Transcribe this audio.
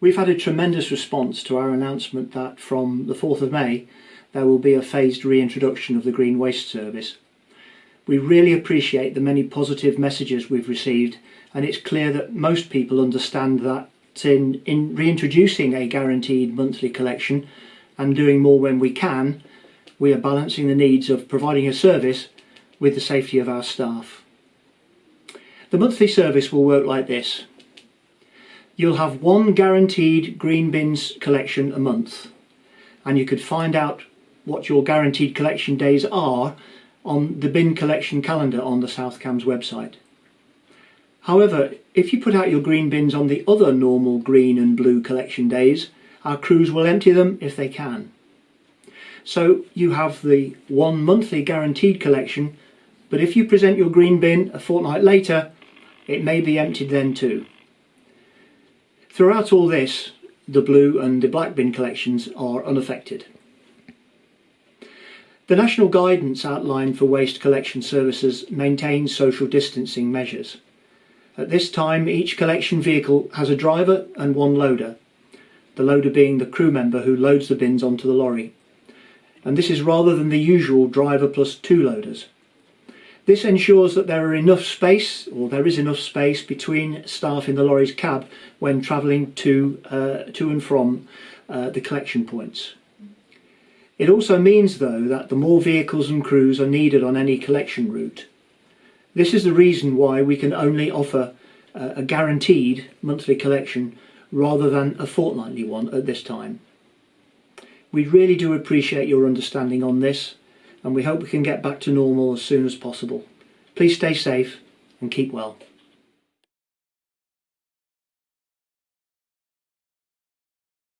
We've had a tremendous response to our announcement that from the 4th of May there will be a phased reintroduction of the Green Waste Service. We really appreciate the many positive messages we've received and it's clear that most people understand that in, in reintroducing a guaranteed monthly collection and doing more when we can, we are balancing the needs of providing a service with the safety of our staff. The monthly service will work like this. You'll have one guaranteed green bins collection a month and you could find out what your guaranteed collection days are on the bin collection calendar on the South Cambs website. However, if you put out your green bins on the other normal green and blue collection days, our crews will empty them if they can. So you have the one monthly guaranteed collection, but if you present your green bin a fortnight later, it may be emptied then too. Throughout all this, the blue and the black bin collections are unaffected. The national guidance outline for waste collection services maintains social distancing measures. At this time, each collection vehicle has a driver and one loader, the loader being the crew member who loads the bins onto the lorry and this is rather than the usual driver plus two loaders. This ensures that there are enough space, or there is enough space between staff in the lorry's cab when travelling to, uh, to and from uh, the collection points. It also means though that the more vehicles and crews are needed on any collection route. This is the reason why we can only offer uh, a guaranteed monthly collection rather than a fortnightly one at this time. We really do appreciate your understanding on this and we hope we can get back to normal as soon as possible. Please stay safe and keep well.